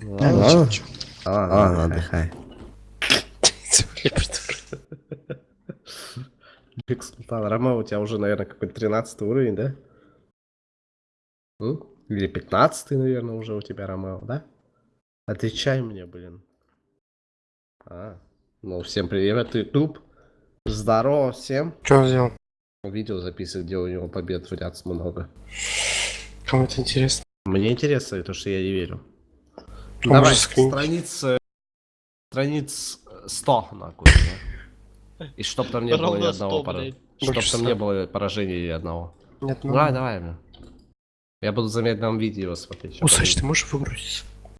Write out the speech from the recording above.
Да, Ну, ничего, ладно. Ладно, отдыхай. Биг Султан, Рома, у тебя уже, наверное, какой-то 13 уровень, да? Или 15 наверное, уже у тебя, Ромео, да? Отвечай мне, блин. А, ну, всем привет, YouTube. Здорово всем. Он сделал? Видео записывает, где у него побед в ряд много. Кому это интересно? Мне интересно, то, что я не верю. Давай, страниц... э, Страниц 100, нахуй. да. И чтоб там не было ни одного 100, пора- блядь. Чтоб там 100. не было поражения ни одного. Нет, ну... Давай, давай, бля. Я буду в замедленном видео смотреть. щас Усач, ты можешь выгрузить?